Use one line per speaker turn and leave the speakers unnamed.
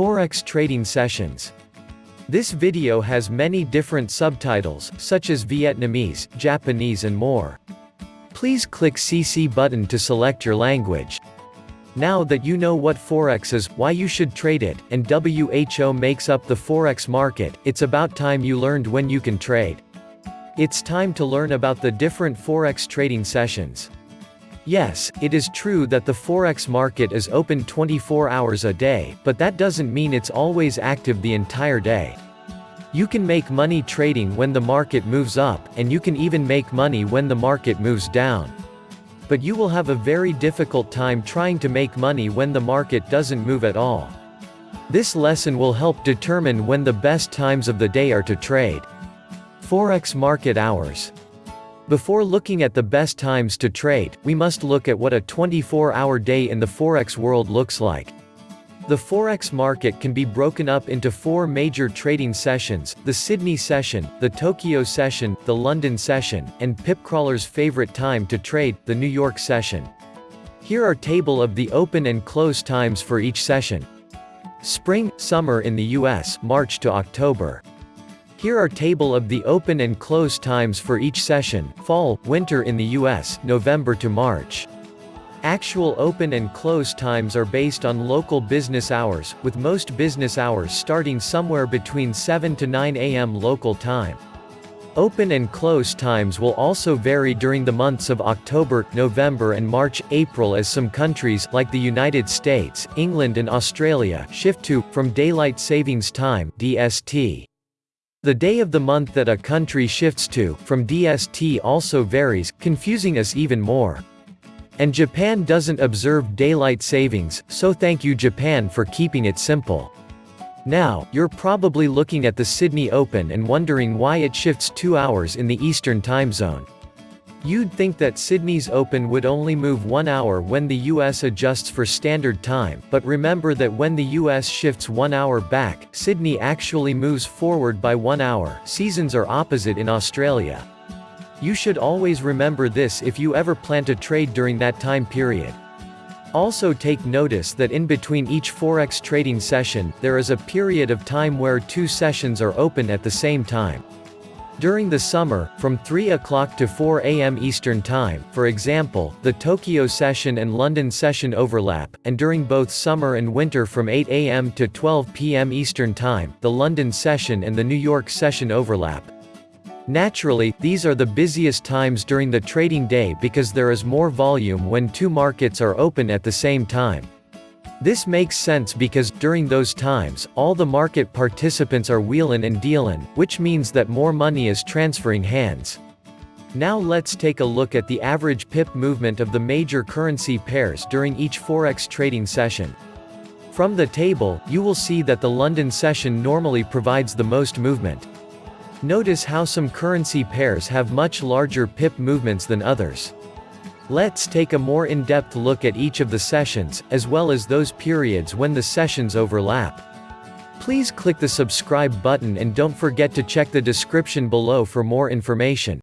Forex Trading Sessions. This video has many different subtitles, such as Vietnamese, Japanese and more. Please click CC button to select your language. Now that you know what Forex is, why you should trade it, and WHO makes up the Forex market, it's about time you learned when you can trade. It's time to learn about the different Forex trading sessions. Yes, it is true that the Forex market is open 24 hours a day, but that doesn't mean it's always active the entire day. You can make money trading when the market moves up, and you can even make money when the market moves down. But you will have a very difficult time trying to make money when the market doesn't move at all. This lesson will help determine when the best times of the day are to trade. Forex market hours. Before looking at the best times to trade, we must look at what a 24-hour day in the Forex world looks like. The Forex market can be broken up into four major trading sessions, the Sydney session, the Tokyo session, the London session, and Pipcrawler's favorite time to trade, the New York session. Here are table of the open and close times for each session. Spring, summer in the US, March to October. Here are table of the open and close times for each session, fall, winter in the US, November to March. Actual open and close times are based on local business hours, with most business hours starting somewhere between 7 to 9 am local time. Open and close times will also vary during the months of October, November and March, April as some countries, like the United States, England and Australia, shift to, from Daylight Savings Time DST. The day of the month that a country shifts to, from DST also varies, confusing us even more. And Japan doesn't observe daylight savings, so thank you Japan for keeping it simple. Now, you're probably looking at the Sydney Open and wondering why it shifts two hours in the Eastern time zone. You'd think that Sydney's Open would only move one hour when the US adjusts for standard time, but remember that when the US shifts one hour back, Sydney actually moves forward by one hour, seasons are opposite in Australia. You should always remember this if you ever plan to trade during that time period. Also take notice that in between each Forex trading session, there is a period of time where two sessions are open at the same time. During the summer, from 3 o'clock to 4 am Eastern Time, for example, the Tokyo session and London session overlap, and during both summer and winter from 8 am to 12 pm Eastern Time, the London session and the New York session overlap. Naturally, these are the busiest times during the trading day because there is more volume when two markets are open at the same time. This makes sense because, during those times, all the market participants are wheelin' and dealin', which means that more money is transferring hands. Now let's take a look at the average pip movement of the major currency pairs during each Forex trading session. From the table, you will see that the London session normally provides the most movement. Notice how some currency pairs have much larger pip movements than others. Let's take a more in-depth look at each of the sessions, as well as those periods when the sessions overlap. Please click the subscribe button and don't forget to check the description below for more information.